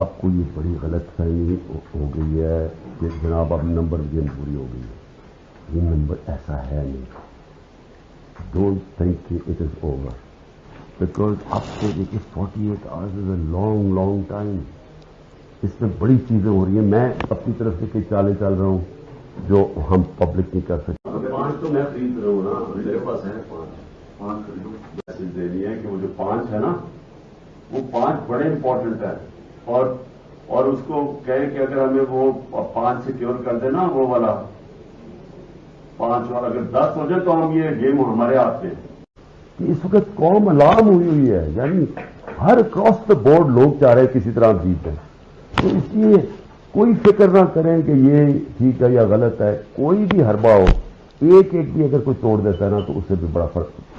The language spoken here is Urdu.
آپ کو یہ بڑی غلط فہمی ہو گئی ہے کہ جناب اب نمبر گیم پوری ہو گئی ہے۔ یہ نمبر ایسا ہے نہیں۔ ڈونٹ تھنک کہ اٹ از اوور بیکاز اب سے دیکھیے forty eight hours is a long long time اس میں بڑی چیزیں ہو رہی ہیں۔ میں اپنی طرف سے کئی چالیں چل رہا ہوں جو ہم پبلک نہیں کر سکتے۔ پانچ تو میں خرید رہا ہوں نا۔ میرے پاس ہے پانچ۔ پانچ میسج دینی ہے کہ وہ جو پانچ ہے نا۔ وہ پانچ بڑے امپورٹنٹ ہے اور اور اس کو کہیں کہ اگر ہمیں وہ پانچ سیکیور کر دے نا وہ والا پانچ اور اگر دس ہو جائے تو ہم یہ گیم ہمارے ہاتھ میں اس وقت قوم الارم ہوئی ہوئی ہے یعنی ہر کراس دا بورڈ لوگ چاہ رہے ہیں کسی طرح جیت جائیں۔ تو اس لیے کوئی فکر نہ کریں کہ یہ ٹھیک ہے یا غلط ہے، کوئی بھی حربہ ہو، ایک ایک بھی اگر کوئی توڑ دیتا ہے نا، تو اس سے بھی بڑا فرق۔